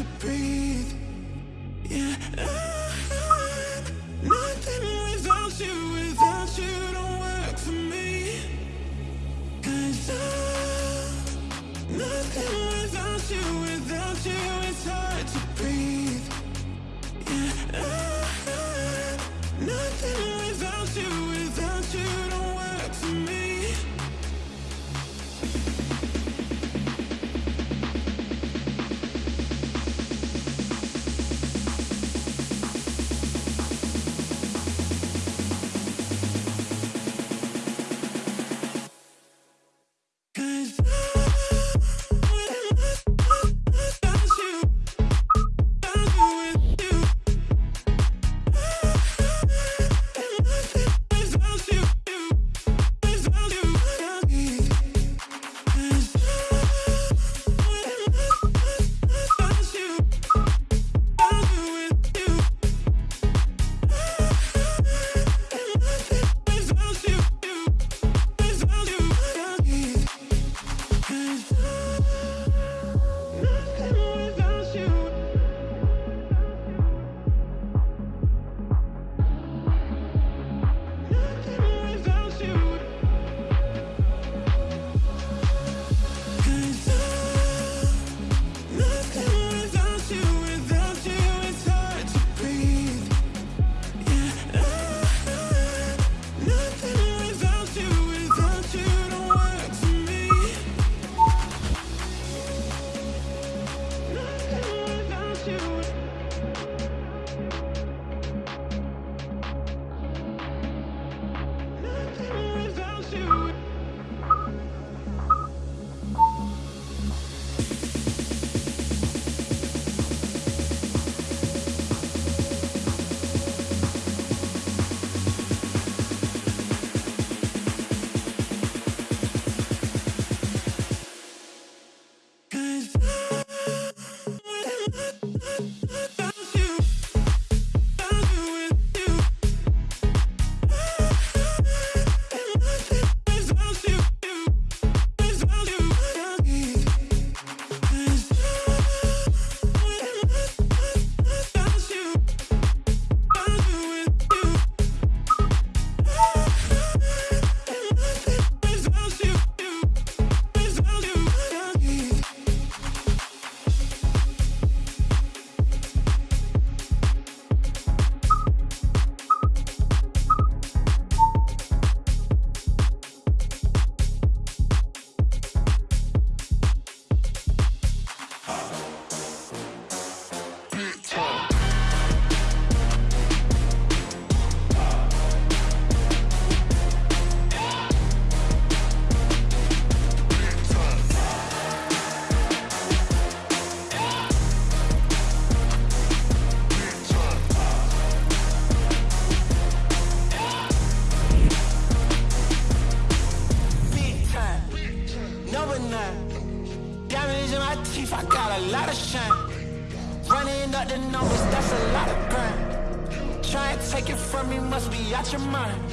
To breathe. Yeah, out your mind.